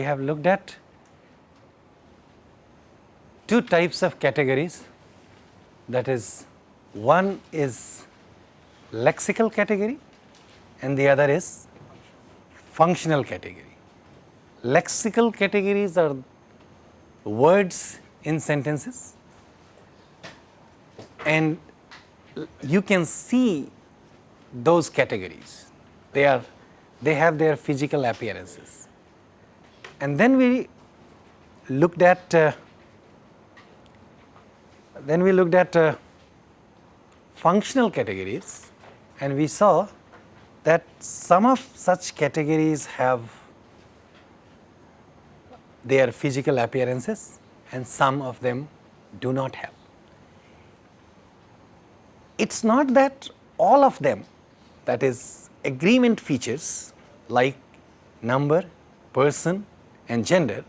we have looked at two types of categories that is one is lexical category and the other is functional category. Lexical categories are words in sentences and you can see those categories. They are, they have their physical appearances. And then we looked at, uh, then we looked at uh, functional categories and we saw that some of such categories have their physical appearances and some of them do not have. It is not that all of them that is agreement features like number, person and gender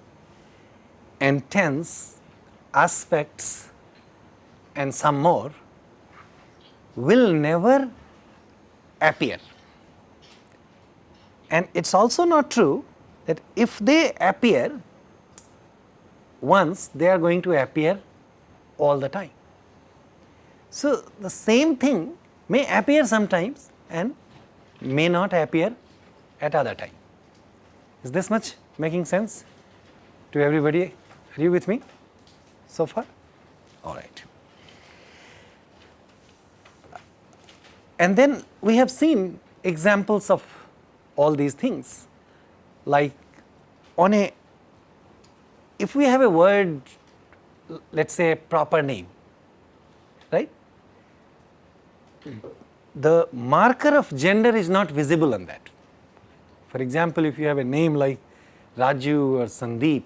and tense, aspects and some more will never appear. And it is also not true that if they appear once, they are going to appear all the time. So, the same thing may appear sometimes and may not appear at other time. Is this much making sense to everybody? Are you with me so far? All right. And then we have seen examples of all these things like on a if we have a word let us say a proper name right the marker of gender is not visible on that. For example, if you have a name like Raju or Sandeep,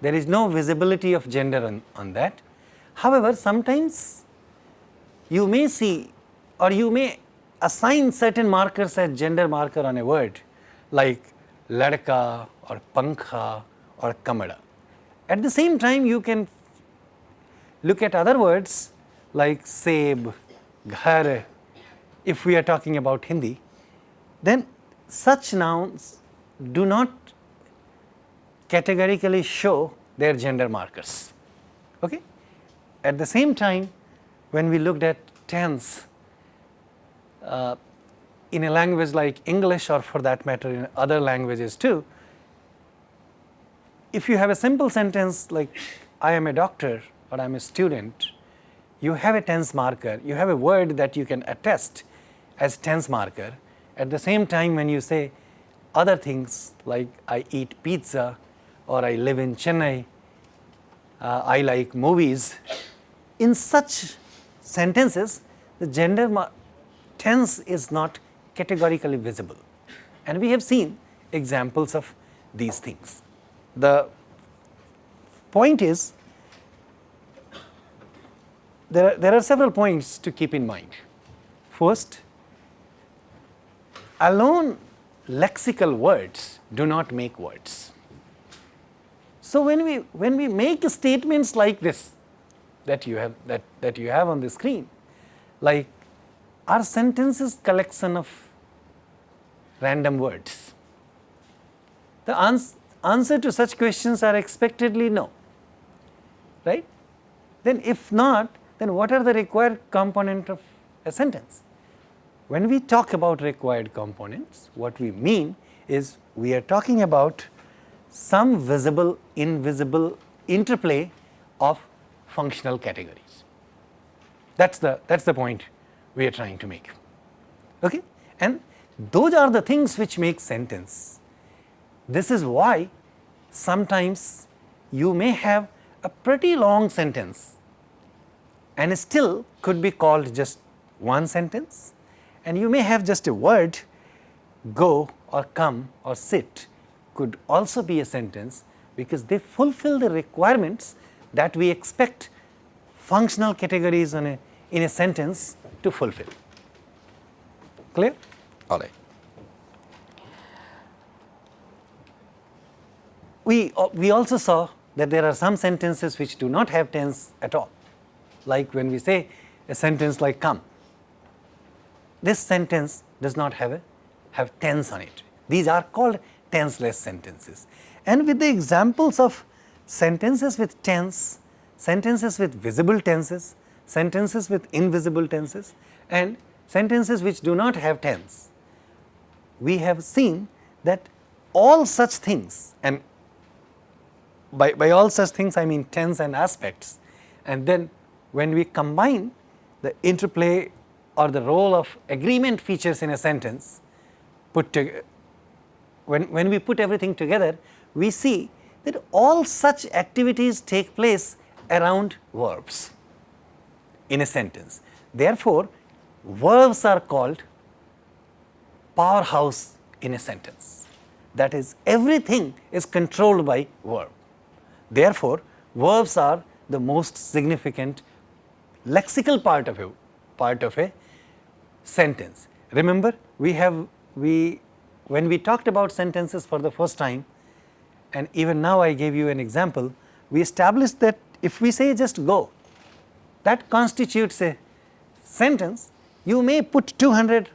there is no visibility of gender on, on that. However, sometimes you may see or you may assign certain markers as gender marker on a word like ladka or pankha or kamada. At the same time, you can look at other words like seb, ghar, if we are talking about Hindi, then such nouns do not categorically show their gender markers. Okay? At the same time, when we looked at tense uh, in a language like English or for that matter in other languages too, if you have a simple sentence like I am a doctor or I am a student, you have a tense marker, you have a word that you can attest as tense marker. At the same time when you say other things like I eat pizza or I live in Chennai, uh, I like movies, in such sentences the gender tense is not categorically visible and we have seen examples of these things. The point is there are, there are several points to keep in mind. First, alone lexical words do not make words. So, when we when we make statements like this that you have that, that you have on the screen like are sentences collection of random words. The ans answer to such questions are expectedly no, right. Then if not then what are the required component of a sentence? When we talk about required components, what we mean is we are talking about some visible, invisible interplay of functional categories. That is the, that is the point we are trying to make. Okay? And those are the things which make sentence. This is why sometimes you may have a pretty long sentence and still could be called just one sentence and you may have just a word go or come or sit could also be a sentence because they fulfill the requirements that we expect functional categories in a, in a sentence to fulfill. Clear? All right. We, uh, we also saw that there are some sentences which do not have tense at all like when we say a sentence like come. This sentence does not have a have tense on it. These are called tenseless sentences. And with the examples of sentences with tense, sentences with visible tenses, sentences with invisible tenses and sentences which do not have tense, we have seen that all such things and by, by all such things I mean tense and aspects and then when we combine the interplay or the role of agreement features in a sentence put to, when, when we put everything together we see that all such activities take place around verbs in a sentence. Therefore, verbs are called powerhouse in a sentence. That is everything is controlled by verb. Therefore, verbs are the most significant lexical part of a part of a sentence. Remember we have we when we talked about sentences for the first time and even now I gave you an example we established that if we say just go that constitutes a sentence you may put 200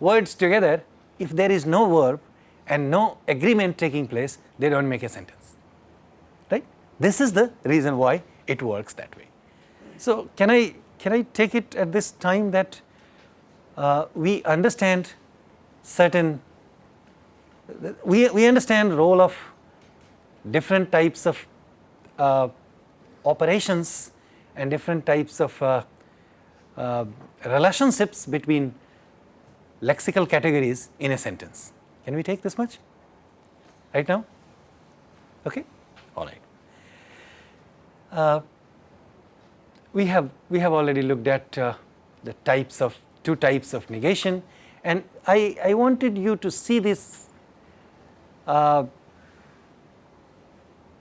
words together if there is no verb and no agreement taking place they do not make a sentence right. This is the reason why it works that way. So, can I can I take it at this time that uh, we understand certain we, we understand the role of different types of uh, operations and different types of uh, uh, relationships between lexical categories in a sentence. Can we take this much right now? Okay, all right. Uh, we have we have already looked at uh, the types of two types of negation, and I I wanted you to see this Uh,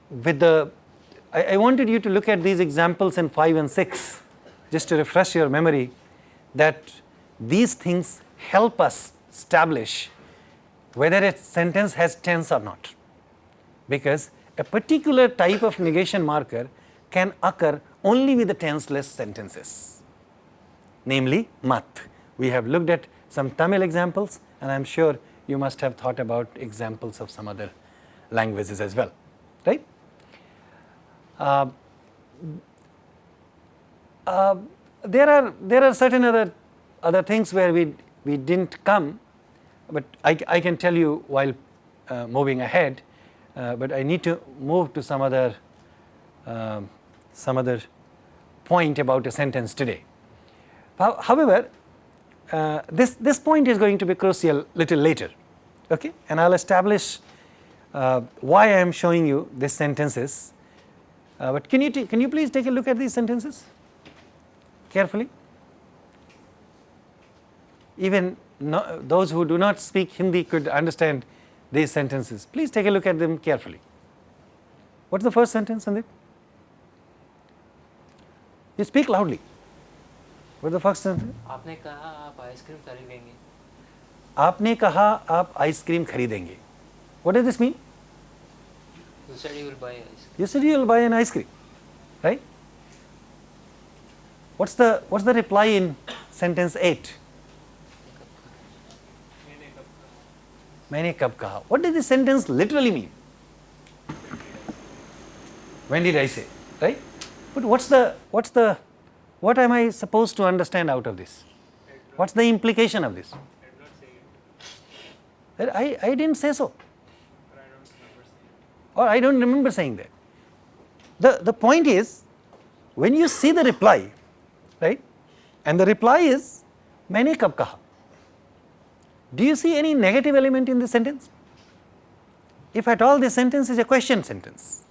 with the I, I wanted you to look at these examples in 5 and 6 just to refresh your memory that these things help us establish whether a sentence has tense or not because a particular type of negation marker can occur only with the tenseless sentences namely mat. We have looked at some Tamil examples and I am sure you must have thought about examples of some other languages as well right. Uh, uh, there are there are certain other other things where we we didn't come, but I, I can tell you while uh, moving ahead, uh, but I need to move to some other um, some other point about a sentence today. However, uh, this this point is going to be crucial little later, okay? And I'll establish uh, why I am showing you these sentences. Uh, but can you can you please take a look at these sentences carefully? even no, those who do not speak Hindi could understand these sentences. Please take a look at them carefully. What is the first sentence Sandeep? You speak loudly. What the first sentence? आपने कहा आप ice cream खरीदेंगे आपने कहा आप ice cream खरीदेंगे What does this mean? You said you will buy ice You said you will buy an ice cream, right? What's the what's the reply in sentence 8? मैंने कब कहा what does this sentence literally mean when did I say right but what's the what's the What am I supposed to understand out of this? What is the implication of this? I, I didn't say so. Or I don't remember saying that. The, the point is, when you see the reply, right, and the reply is, "Many kab kaha? Do you see any negative element in this sentence? If at all this sentence is a question sentence,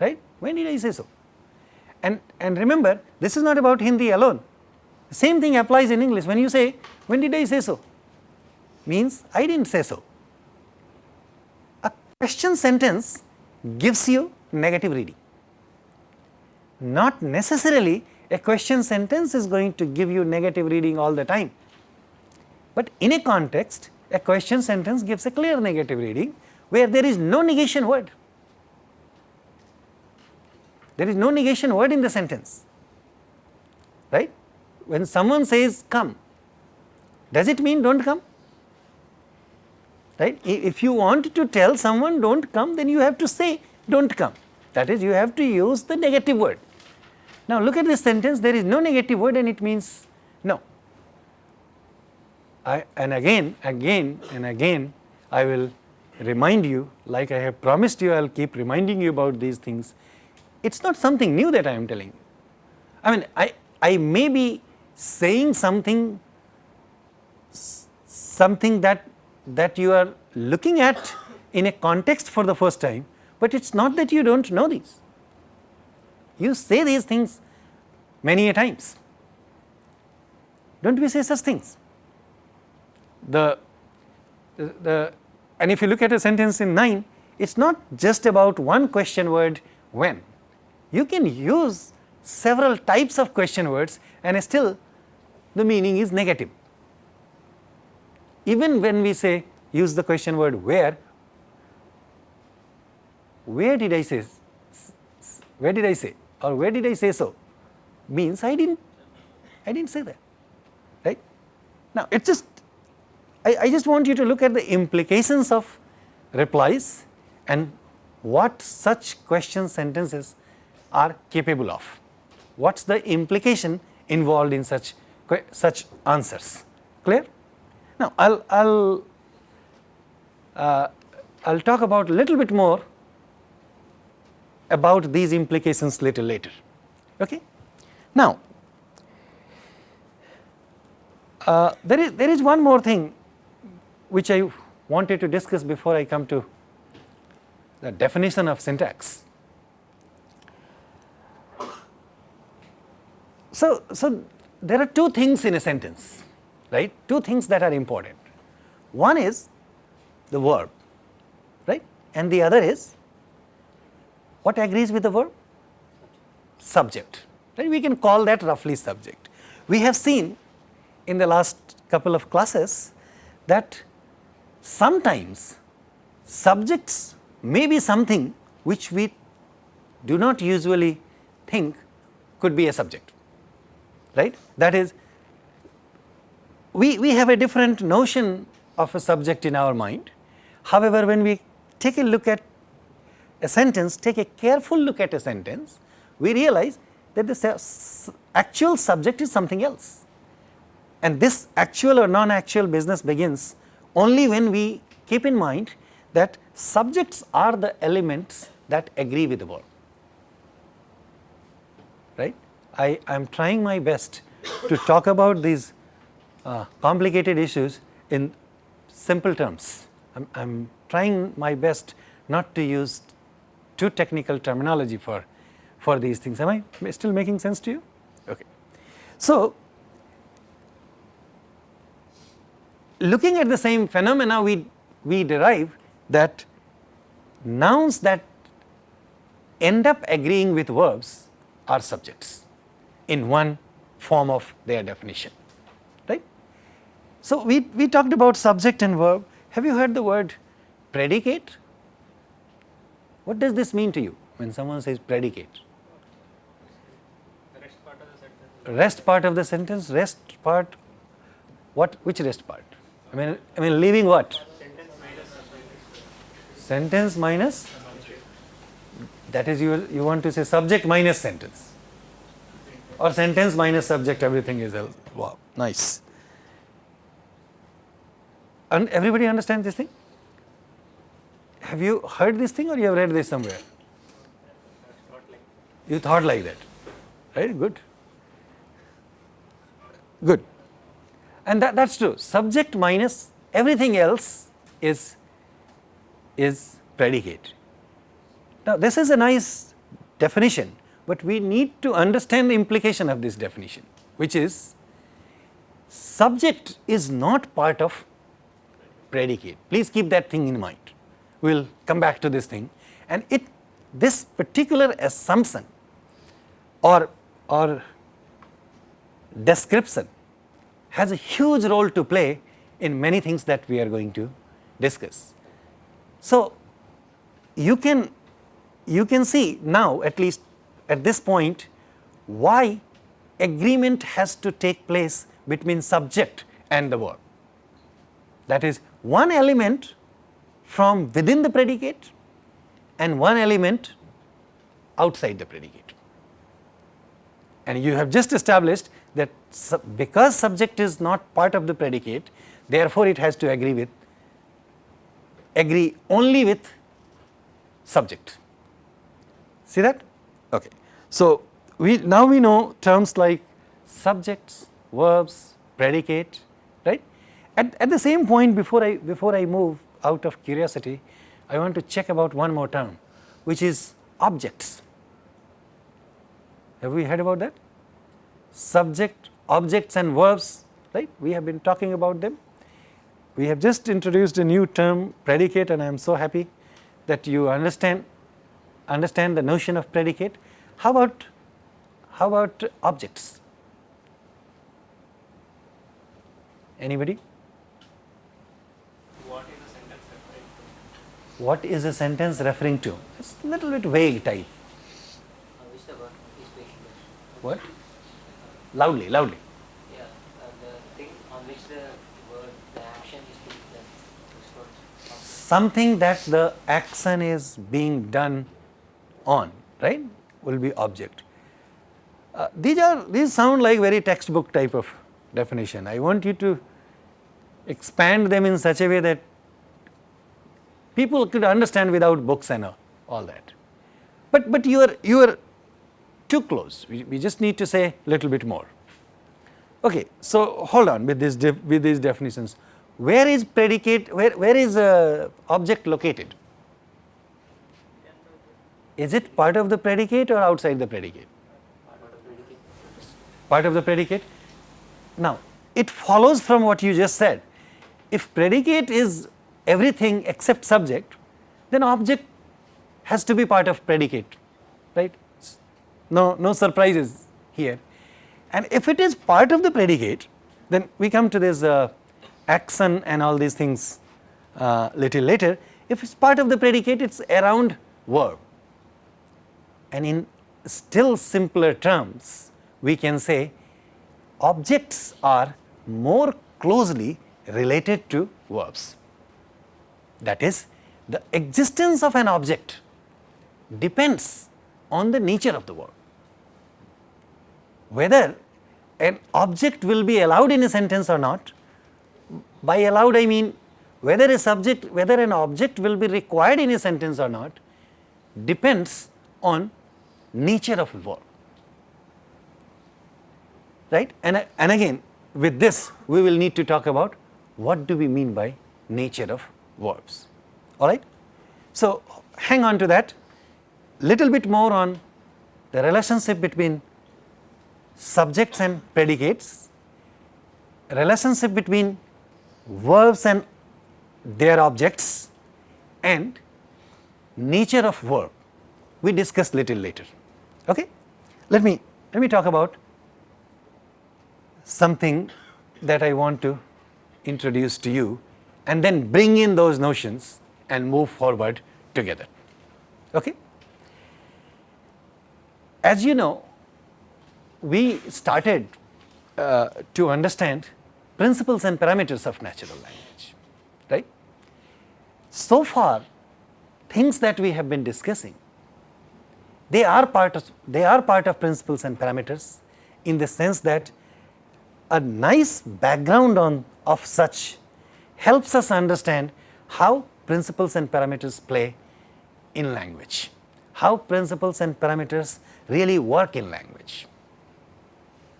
right, when did I say so? And, and remember this is not about Hindi alone, the same thing applies in English. When you say when did I say so? means I did not say so. A question sentence gives you negative reading, not necessarily a question sentence is going to give you negative reading all the time. But in a context, a question sentence gives a clear negative reading where there is no negation word. There is no negation word in the sentence, right? When someone says come, does it mean do not come? right. If you want to tell someone do not come then you have to say do not come that is you have to use the negative word. Now look at this sentence there is no negative word and it means no. I, and again again and again I will remind you like I have promised you I will keep reminding you about these things. It is not something new that I am telling. I mean I, I may be saying something something that that you are looking at in a context for the first time, but it is not that you do not know these. You say these things many a times. Do not we say such things? The, the, the and if you look at a sentence in 9, it is not just about one question word when. You can use several types of question words and still the meaning is negative. Even when we say use the question word where, where did I say, where did I say or where did I say so means I did not, I did not say that, right. Now, it just, I, I just want you to look at the implications of replies and what such question sentences are capable of. What is the implication involved in such, such answers, clear? Now, I will I'll, uh, I'll talk about a little bit more about these implications little later. Okay? Now, uh, there is there is one more thing which I wanted to discuss before I come to the definition of syntax. So, so there are two things in a sentence right, two things that are important. One is the verb, right, and the other is what agrees with the verb? Subject, right, we can call that roughly subject. We have seen in the last couple of classes that sometimes subjects may be something which we do not usually think could be a subject, right. That is we, we have a different notion of a subject in our mind. However, when we take a look at a sentence, take a careful look at a sentence, we realize that the actual subject is something else. And this actual or non-actual business begins only when we keep in mind that subjects are the elements that agree with the verb, right. I am trying my best to talk about these uh, complicated issues in simple terms. I'm, I'm trying my best not to use too technical terminology for, for these things. Am I still making sense to you? Okay. So, looking at the same phenomena, we, we derive that nouns that end up agreeing with verbs are subjects in one form of their definition. Right. So, we, we talked about subject and verb. Have you heard the word predicate? What does this mean to you when someone says predicate? Rest part of the sentence. Rest part of the sentence, rest part, what, which rest part? I mean, I mean leaving what? Sentence minus Sentence minus? That is you, you want to say subject minus sentence or sentence minus subject everything is else. Wow, nice. And everybody understands this thing? Have you heard this thing or you have read this somewhere? You thought like that, right? Good. Good. And that, that's true. Subject minus everything else is, is predicate. Now, this is a nice definition, but we need to understand the implication of this definition, which is subject is not part of predicate. Please keep that thing in mind. We will come back to this thing and it this particular assumption or, or description has a huge role to play in many things that we are going to discuss. So, you can you can see now at least at this point why agreement has to take place between subject and the verb. That is one element from within the predicate and one element outside the predicate. And you have just established that sub because subject is not part of the predicate, therefore, it has to agree with agree only with subject. See that? Okay. So, we now we know terms like subjects, verbs, predicate, right. At, at the same point before I before I move out of curiosity, I want to check about one more term which is objects. Have we heard about that? Subject, objects and verbs, right? We have been talking about them. We have just introduced a new term predicate and I am so happy that you understand understand the notion of predicate. How about how about objects? Anybody? What is the sentence referring to? What is a sentence referring to? It's a little bit vague type. Uh, which the word is based What? Loudly, loudly. Yeah, uh, the thing on which the word, the action is being done. Something that the action is being done on, right, will be object. Uh, these are these sound like very textbook type of definition. I want you to expand them in such a way that people could understand without books and all, that. But but you are you are too close. We, we just need to say little bit more. Okay, so hold on with this with these definitions. Where is predicate? Where where is uh, object located? Is it part of the predicate or outside the predicate? Part of the predicate. Now, it follows from what you just said. If predicate is everything except subject, then object has to be part of predicate, right? No, no surprises here. And if it is part of the predicate, then we come to this uh, action and all these things uh, little later. If it's part of the predicate, it's around verb. And in still simpler terms, we can say objects are more closely related to verbs. That is, the existence of an object depends on the nature of the verb. Whether an object will be allowed in a sentence or not, by allowed I mean whether a subject, whether an object will be required in a sentence or not depends on nature of verb right? And, and again with this we will need to talk about what do we mean by nature of verbs all right? So hang on to that. Little bit more on the relationship between subjects and predicates. Relationship between verbs and their objects. And nature of verb. We discuss little later okay. Let me let me talk about something that i want to introduce to you and then bring in those notions and move forward together. Okay? As you know we started uh, to understand principles and parameters of natural language right? So far things that we have been discussing they are part of they are part of principles and parameters in the sense that a nice background on of such helps us understand how principles and parameters play in language, how principles and parameters really work in language.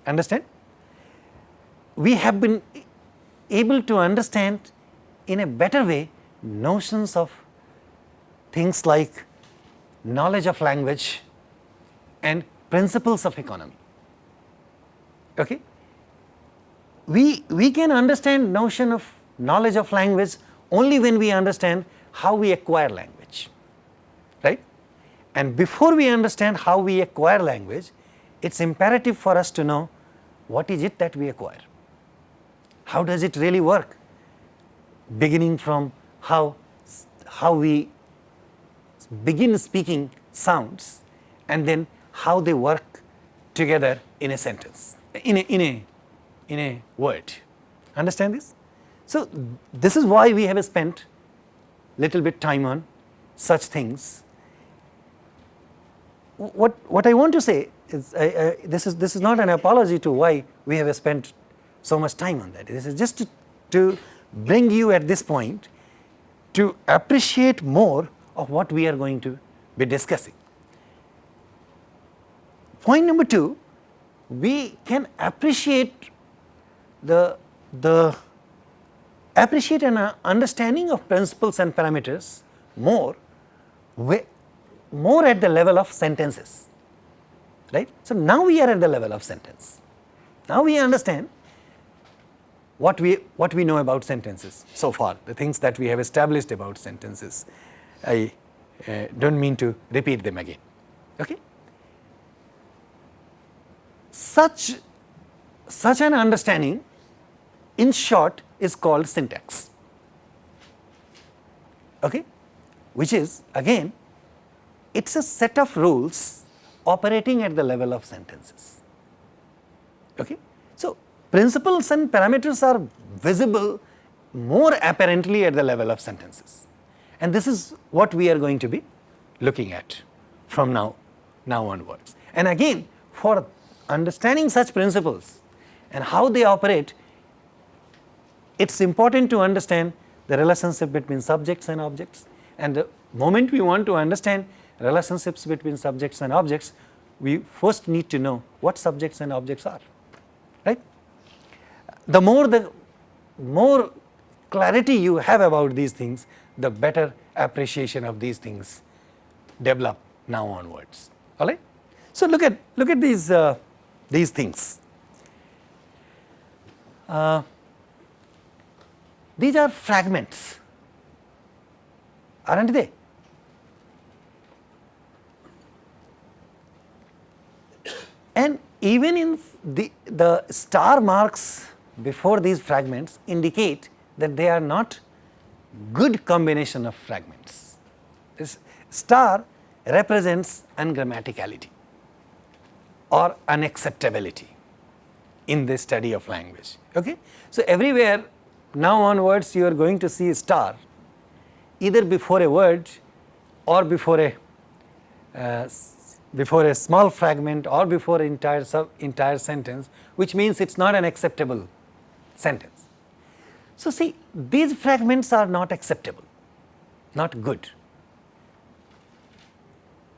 Understand? We have been able to understand in a better way notions of things like knowledge of language and principles of economy. Okay? We, we can understand notion of knowledge of language only when we understand how we acquire language, right? And before we understand how we acquire language, it is imperative for us to know what is it that we acquire, how does it really work, beginning from how, how we begin speaking sounds and then how they work together in a sentence, in a, in a, in a word. Understand this? So, this is why we have spent little bit time on such things. What, what I want to say is, I, I, this is this is not an apology to why we have spent so much time on that. This is just to, to bring you at this point to appreciate more of what we are going to be discussing. Point number two, we can appreciate the, the appreciate an uh, understanding of principles and parameters more, more at the level of sentences, right. So, now we are at the level of sentence. Now we understand what we, what we know about sentences so far, the things that we have established about sentences. I uh, do not mean to repeat them again. Okay? Such, such an understanding in short is called syntax, okay? which is again it is a set of rules operating at the level of sentences. Okay? So, principles and parameters are visible more apparently at the level of sentences and this is what we are going to be looking at from now, now onwards. And again for understanding such principles and how they operate, it is important to understand the relationship between subjects and objects and the moment we want to understand relationships between subjects and objects, we first need to know what subjects and objects are, right. The more the more clarity you have about these things, the better appreciation of these things develop now onwards, all right. So, look at look at these uh, these things. Uh, these are fragments, aren't they? And even in the, the star marks before these fragments indicate that they are not good combination of fragments. This star represents ungrammaticality or unacceptability in the study of language. Okay? So, everywhere now onwards you are going to see a star either before a word or before a uh, before a small fragment or before entire sub entire sentence which means it is not an acceptable sentence. So, see these fragments are not acceptable, not good.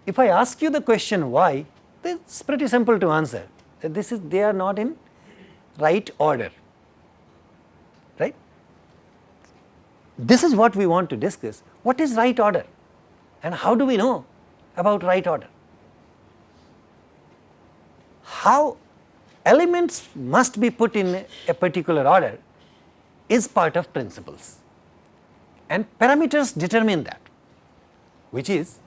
If I ask you the question why, it is pretty simple to answer. This is they are not in right order, right. This is what we want to discuss. What is right order and how do we know about right order? How elements must be put in a particular order is part of principles and parameters determine that which is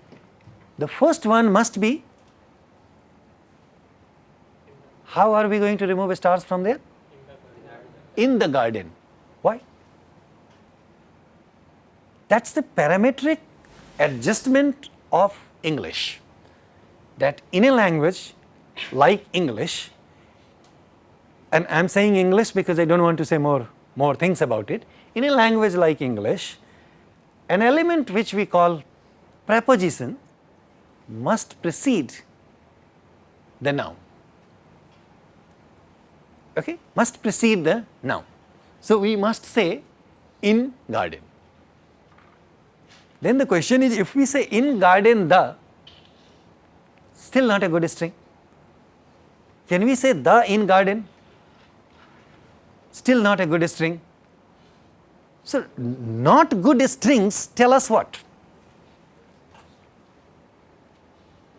the first one must be how are we going to remove stars from there? In the garden. Why? That is the parametric adjustment of English that in a language like English and I am saying English because I do not want to say more more things about it. In a language like English, an element which we call preposition must precede the noun, okay, must precede the noun. So, we must say in garden. Then the question is if we say in garden the, still not a good string. Can we say the in garden? Still not a good string. So, not good strings tell us what?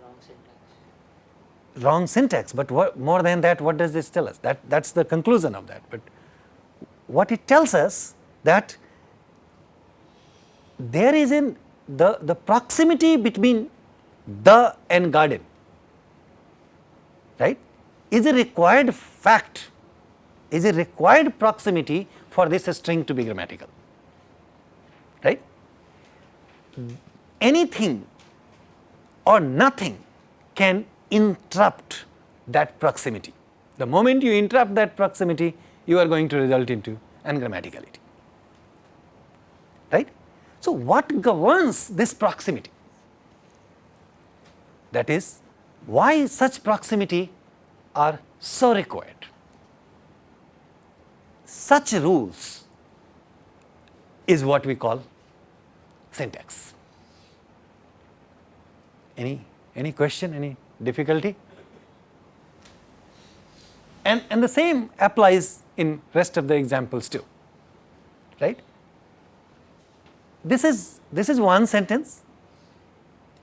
Wrong syntax. Wrong syntax, but what, more than that what does this tell us? That that is the conclusion of that, but what it tells us that there is in the, the proximity between the and garden right is a required fact is a required proximity for this string to be grammatical, right. Anything or nothing can interrupt that proximity. The moment you interrupt that proximity, you are going to result into ungrammaticality, right. So, what governs this proximity? That is why such proximity are so required. Such rules is what we call syntax. Any, any question, any difficulty? And, and the same applies in rest of the examples too, right? This is, this is one sentence,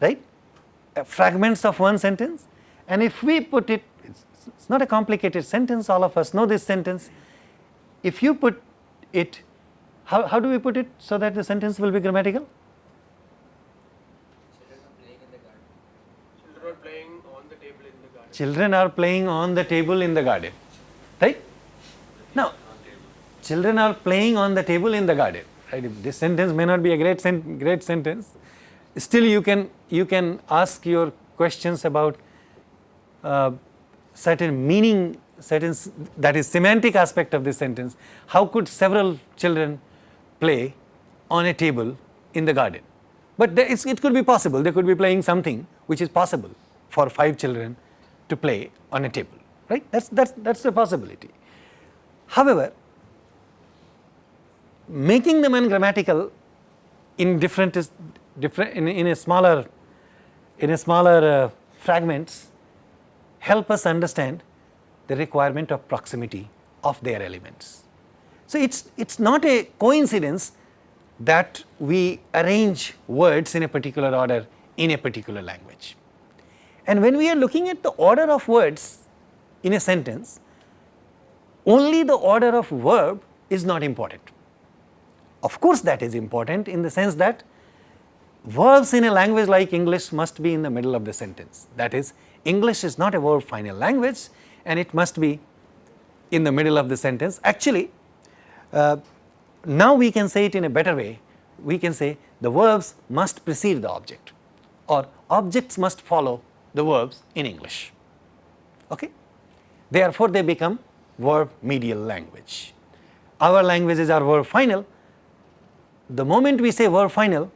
right? Uh, fragments of one sentence and if we put it, it's, it's not a complicated sentence, all of us know this sentence. If you put it, how, how do we put it so that the sentence will be grammatical? Children are playing on the table in the garden. Children are playing on the table in the garden, right? Now, children are playing on the table in the garden, right? This sentence may not be a great, sen great sentence, still you can, you can ask your questions about uh, certain meaning, certain that is semantic aspect of this sentence. How could several children play on a table in the garden? But it could be possible, they could be playing something which is possible for five children to play on a table, right? That's, that's, that's a possibility. However, making them ungrammatical in different, different in, in a smaller, in a smaller uh, fragments help us understand the requirement of proximity of their elements. So, it is it's not a coincidence that we arrange words in a particular order in a particular language. And when we are looking at the order of words in a sentence, only the order of verb is not important. Of course, that is important in the sense that verbs in a language like English must be in the middle of the sentence. That is, English is not a verb final language and it must be in the middle of the sentence. Actually, uh, now we can say it in a better way. We can say the verbs must precede the object or objects must follow the verbs in English. Okay? Therefore, they become verb medial language. Our languages are verb final. The moment we say verb final,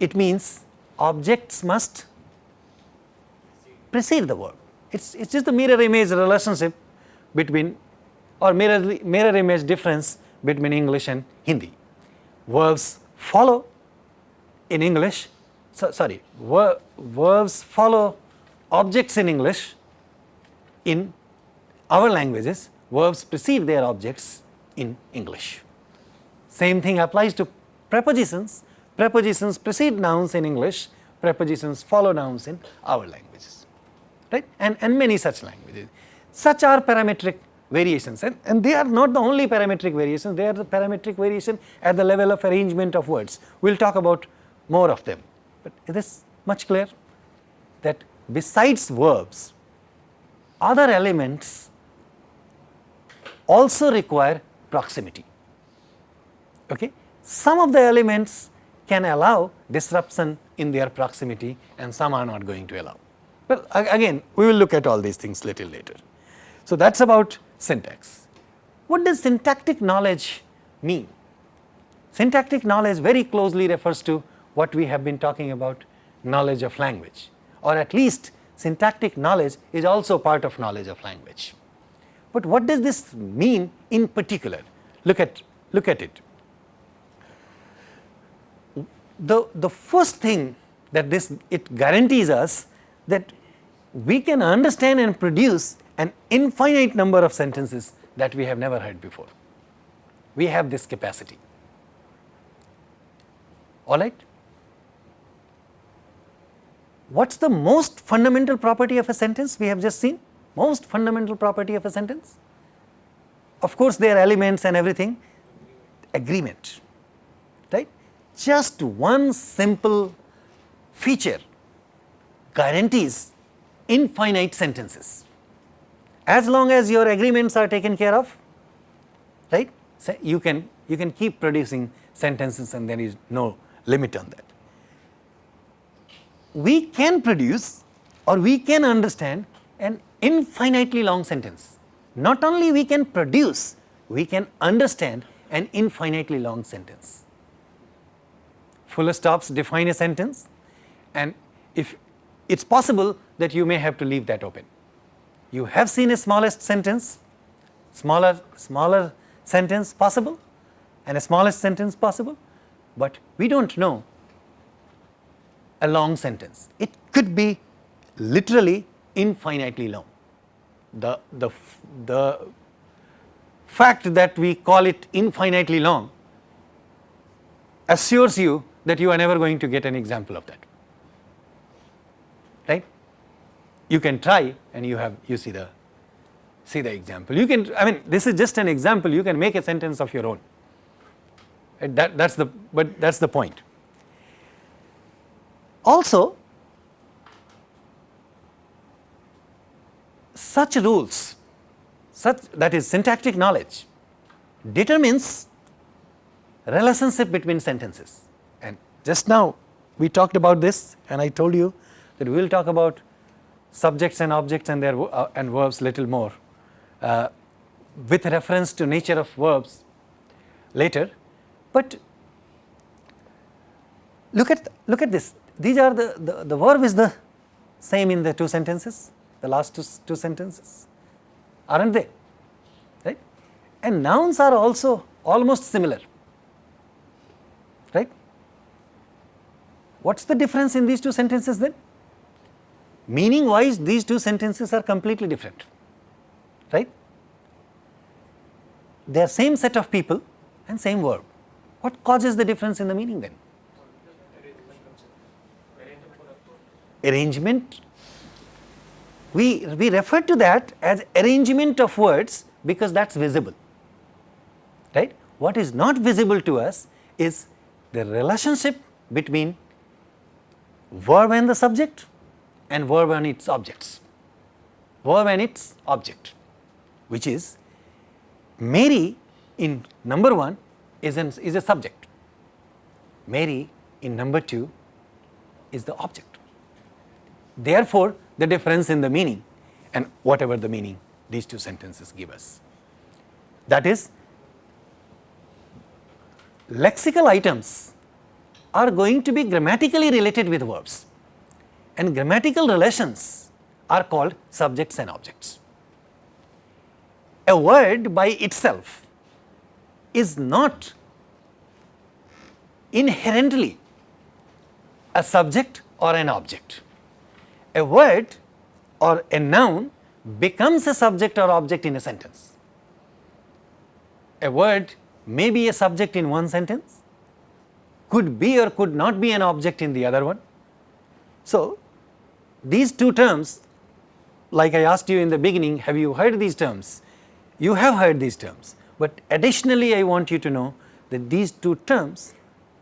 it means objects must precede the verb. It's, it's just the mirror image relationship between or mirror, mirror image difference between English and Hindi. Verbs follow in English, so, sorry, ver, verbs follow objects in English in our languages, verbs precede their objects in English. Same thing applies to prepositions, prepositions precede nouns in English, prepositions follow nouns in our languages, right, and, and many such languages. Such are parametric variations and, and they are not the only parametric variations, they are the parametric variation at the level of arrangement of words. We will talk about more of them, but is this much clear that besides verbs, other elements also require proximity. Okay? Some of the elements can allow disruption in their proximity and some are not going to allow. Well, again we will look at all these things little later. So, that is about syntax. What does syntactic knowledge mean? Syntactic knowledge very closely refers to what we have been talking about knowledge of language or at least syntactic knowledge is also part of knowledge of language. But what does this mean in particular? Look at, look at it. The, the first thing that this it guarantees us that we can understand and produce an infinite number of sentences that we have never heard before. We have this capacity. All right? What is the most fundamental property of a sentence we have just seen? Most fundamental property of a sentence? Of course, there are elements and everything, agreement, right? Just one simple feature guarantees infinite sentences as long as your agreements are taken care of, right, so you can you can keep producing sentences and there is no limit on that. We can produce or we can understand an infinitely long sentence. Not only we can produce, we can understand an infinitely long sentence. full stops define a sentence and if it is possible that you may have to leave that open. You have seen a smallest sentence, smaller, smaller sentence possible and a smallest sentence possible, but we do not know a long sentence. It could be literally infinitely long. The, the, the fact that we call it infinitely long assures you that you are never going to get an example of that, right. You can try and you have you see the see the example. You can I mean this is just an example you can make a sentence of your own right? that that is the but that is the point. Also such rules such that is syntactic knowledge determines relationship between sentences and just now we talked about this and I told you that we will talk about subjects and objects and their uh, and verbs little more uh, with reference to nature of verbs later, but look at look at this. These are the, the, the verb is the same in the two sentences the last two, two sentences are not they? Right? And nouns are also almost similar. Right. What is the difference in these two sentences then? Meaning wise these two sentences are completely different, right. They are same set of people and same verb. What causes the difference in the meaning then? Arrangement. We, we refer to that as arrangement of words because that is visible, right. What is not visible to us is the relationship between verb and the subject and verb and its objects, verb and its object which is Mary in number 1 is, an, is a subject, Mary in number 2 is the object. Therefore, the difference in the meaning and whatever the meaning these two sentences give us. That is lexical items are going to be grammatically related with verbs and grammatical relations are called subjects and objects. A word by itself is not inherently a subject or an object. A word or a noun becomes a subject or object in a sentence. A word may be a subject in one sentence, could be or could not be an object in the other one. So, these two terms like I asked you in the beginning have you heard these terms? You have heard these terms, but additionally I want you to know that these two terms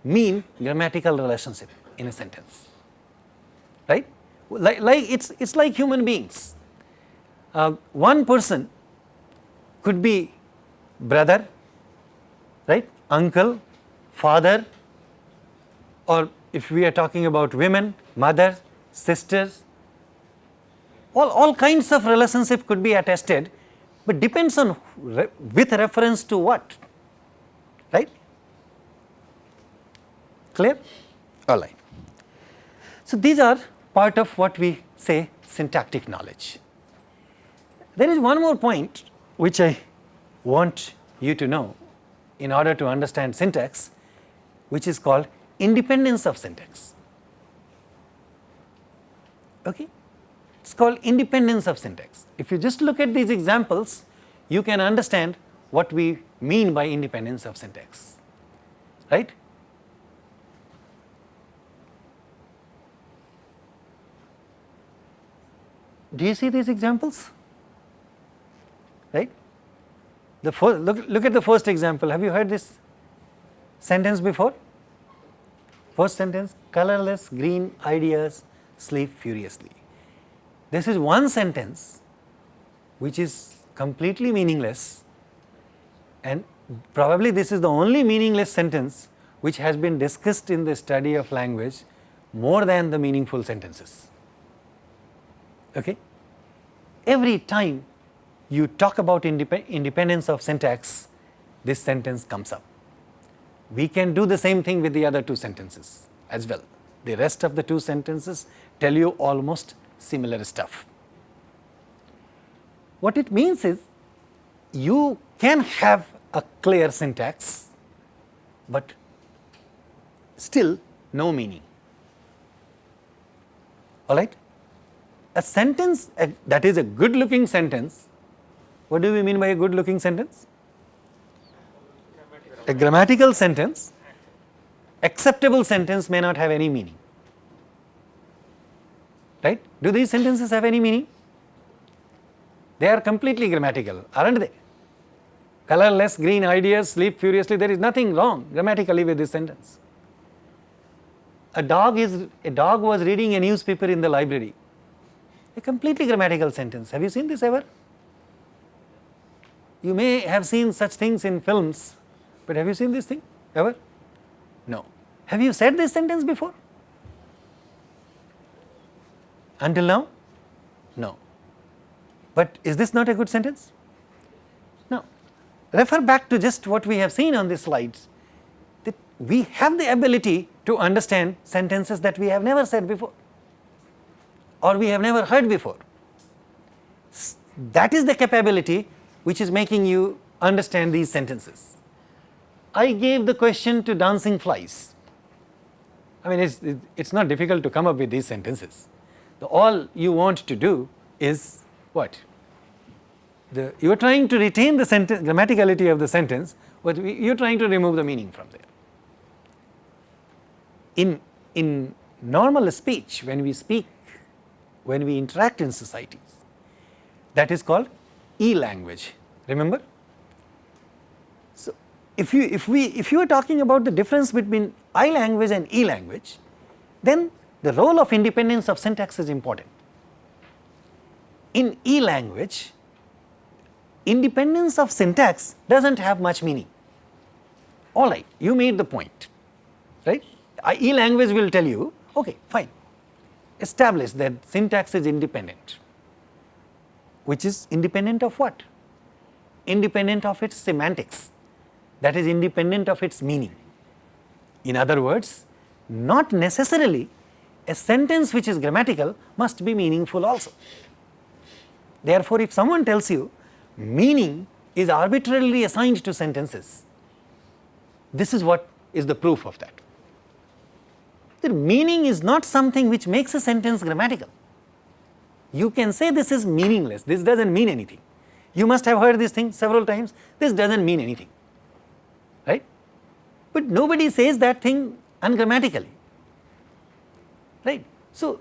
mean grammatical relationship in a sentence, right. Like, like it is it's like human beings. Uh, one person could be brother, right, uncle, father or if we are talking about women, mother, sisters, all, all kinds of relationship could be attested, but depends on re with reference to what, right? Clear? All right. So, these are part of what we say syntactic knowledge. There is one more point which I want you to know in order to understand syntax which is called independence of syntax. Okay? It is called independence of syntax. If you just look at these examples, you can understand what we mean by independence of syntax, right. Do you see these examples? Right? The first, look, look at the first example. Have you heard this sentence before? First sentence, colorless green ideas sleep furiously. This is one sentence which is completely meaningless and probably this is the only meaningless sentence which has been discussed in the study of language more than the meaningful sentences. Okay? Every time you talk about indep independence of syntax, this sentence comes up. we can do the same thing with the other two sentences as well. The rest of the two sentences tell you almost similar stuff. What it means is you can have a clear syntax, but still no meaning. All right? A sentence a, that is a good looking sentence, what do we mean by a good looking sentence? A grammatical sentence, acceptable sentence may not have any meaning. Right? Do these sentences have any meaning? They are completely grammatical, aren't they? Colorless green ideas sleep furiously, there is nothing wrong grammatically with this sentence. A dog is a dog was reading a newspaper in the library. A completely grammatical sentence. Have you seen this ever? You may have seen such things in films, but have you seen this thing ever? Have you said this sentence before? Until now? No. But is this not a good sentence? No. Refer back to just what we have seen on these slides that we have the ability to understand sentences that we have never said before or we have never heard before. That is the capability which is making you understand these sentences. I gave the question to dancing flies. I mean, it's, it's not difficult to come up with these sentences. The, all you want to do is what? The, you are trying to retain the sentence, grammaticality of the sentence, but you are trying to remove the meaning from there. In, in normal speech, when we speak, when we interact in societies, that is called e-language, remember? If you, if we, if you are talking about the difference between I language and E language, then the role of independence of syntax is important. In E language, independence of syntax does not have much meaning. All right, you made the point, right? E language will tell you, okay, fine, establish that syntax is independent, which is independent of what? Independent of its semantics, that is independent of its meaning. In other words, not necessarily a sentence which is grammatical must be meaningful also. Therefore, if someone tells you meaning is arbitrarily assigned to sentences, this is what is the proof of that. The meaning is not something which makes a sentence grammatical. You can say this is meaningless, this does not mean anything. You must have heard this thing several times, this does not mean anything. But nobody says that thing ungrammatically right. So,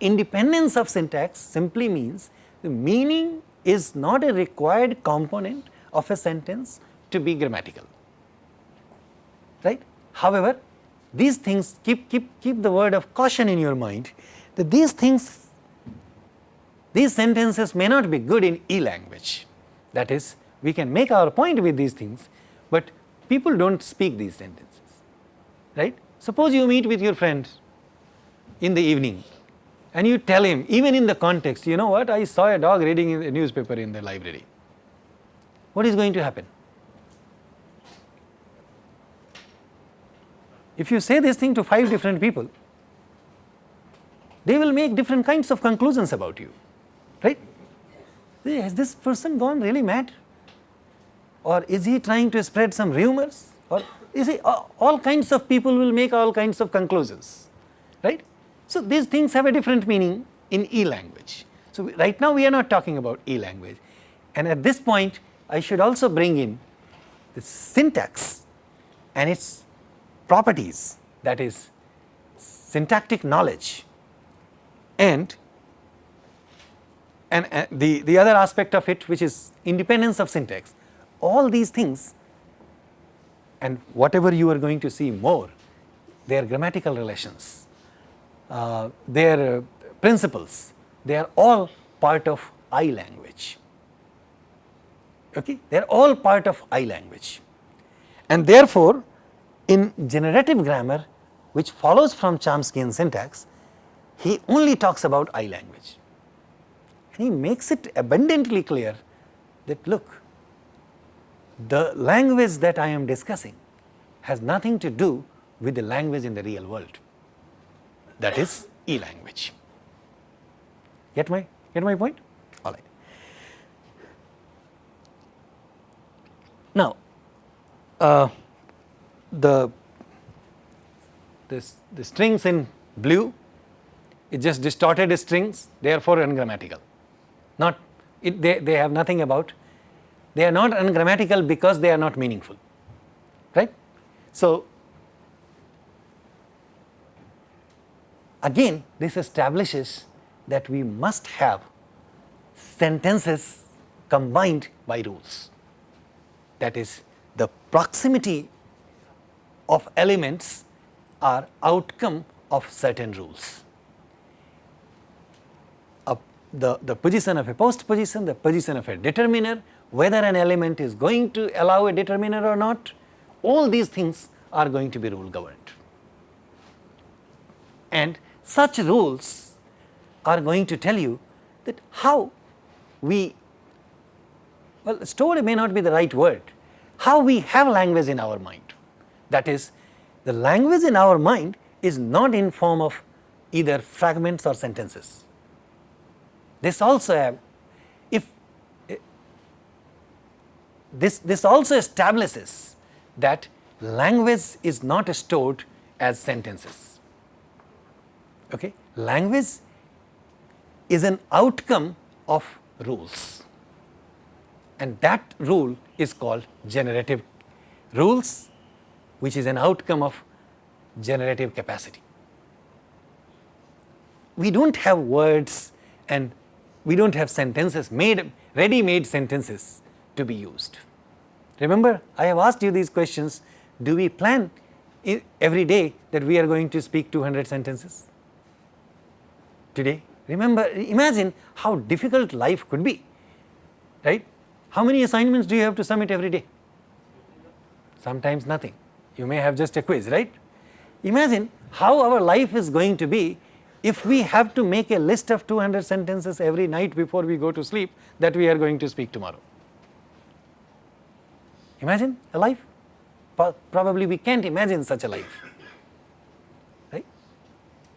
independence of syntax simply means the meaning is not a required component of a sentence to be grammatical, right. However, these things keep, keep, keep the word of caution in your mind that these things, these sentences may not be good in E language. That is, we can make our point with these things, people do not speak these sentences, right. Suppose you meet with your friend in the evening and you tell him even in the context, you know what I saw a dog reading a newspaper in the library, what is going to happen? If you say this thing to 5 different people, they will make different kinds of conclusions about you, right. Has this person gone really mad or is he trying to spread some rumors or you see all kinds of people will make all kinds of conclusions, right. So, these things have a different meaning in E language. So, right now we are not talking about E language and at this point I should also bring in the syntax and its properties that is syntactic knowledge and and uh, the, the other aspect of it which is independence of syntax all these things and whatever you are going to see more they are grammatical relations uh, their uh, principles, they are all part of I language. Okay? They are all part of I language. And therefore, in generative grammar which follows from Chomsky syntax, he only talks about I language. And he makes it abundantly clear that look, the language that I am discussing has nothing to do with the language in the real world. That is e-language. Get my, get my point? All right. Now, uh, the, this, the strings in blue is just distorted strings, therefore ungrammatical. Not, it, they, they have nothing about, they are not ungrammatical because they are not meaningful, right. So, again this establishes that we must have sentences combined by rules. That is the proximity of elements are outcome of certain rules. The, the position of a post position, the position of a determiner, whether an element is going to allow a determiner or not, all these things are going to be rule governed. And such rules are going to tell you that how we, well story may not be the right word, how we have language in our mind. That is the language in our mind is not in form of either fragments or sentences. This also have, if this, this also establishes that language is not stored as sentences. Okay? Language is an outcome of rules and that rule is called generative rules which is an outcome of generative capacity. We do not have words and we do not have sentences made ready made sentences to be used. Remember I have asked you these questions do we plan every day that we are going to speak 200 sentences today remember imagine how difficult life could be right how many assignments do you have to submit every day sometimes nothing you may have just a quiz, right. Imagine how our life is going to be if we have to make a list of 200 sentences every night before we go to sleep that we are going to speak tomorrow. Imagine a life, probably we can't imagine such a life, right.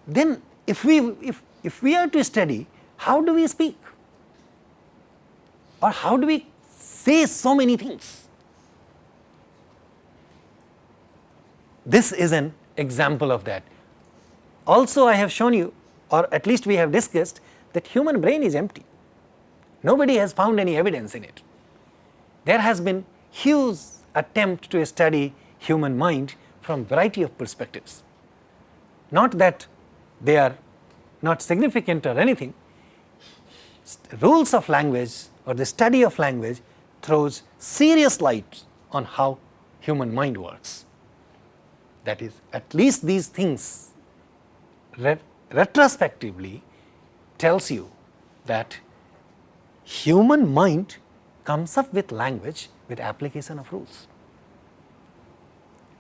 Then if we, if, if we are to study, how do we speak or how do we say so many things? This is an example of that. Also I have shown you or at least we have discussed that human brain is empty. Nobody has found any evidence in it. There has been huge attempt to study human mind from variety of perspectives. Not that they are not significant or anything, rules of language or the study of language throws serious light on how human mind works that is at least these things ret retrospectively tells you that human mind comes up with language with application of rules.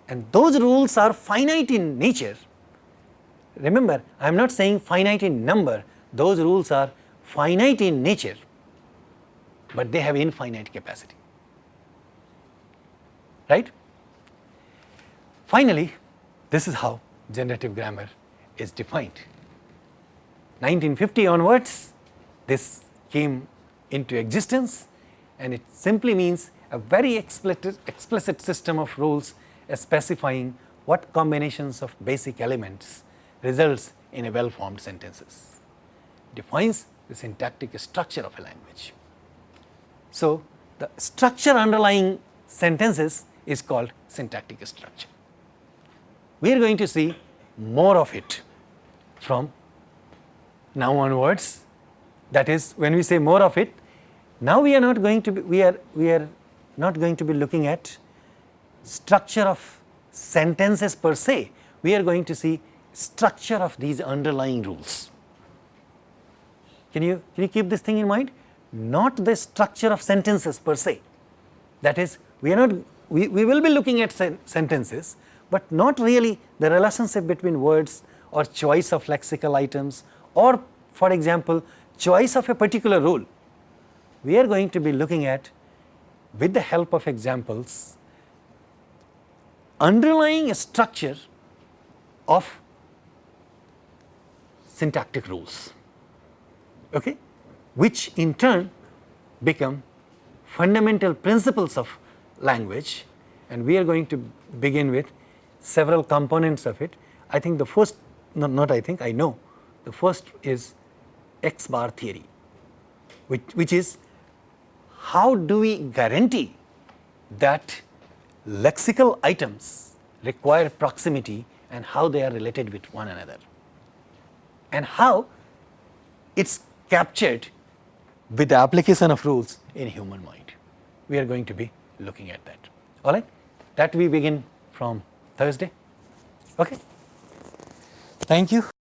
And those rules are finite in nature. Remember, I am not saying finite in number, those rules are finite in nature, but they have infinite capacity, right. Finally, this is how generative grammar is defined. 1950 onwards, this came into existence and it simply means a very explicit, explicit system of rules uh, specifying what combinations of basic elements results in a well formed sentences, defines the syntactic structure of a language. So, the structure underlying sentences is called syntactic structure we are going to see more of it from now onwards. That is when we say more of it, now we are not going to be, we are, we are not going to be looking at structure of sentences per se, we are going to see structure of these underlying rules. Can you, can you keep this thing in mind? Not the structure of sentences per se. That is, we are not, we, we will be looking at sen sentences, but not really the relationship between words or choice of lexical items or for example, choice of a particular rule. We are going to be looking at with the help of examples underlying a structure of syntactic rules, okay, which in turn become fundamental principles of language and we are going to begin with several components of it. I think the first, no, not I think, I know, the first is X bar theory, which, which is how do we guarantee that lexical items require proximity and how they are related with one another and how it is captured with the application of rules in human mind. We are going to be looking at that. All right, that we begin from Thursday. Okay. Thank you.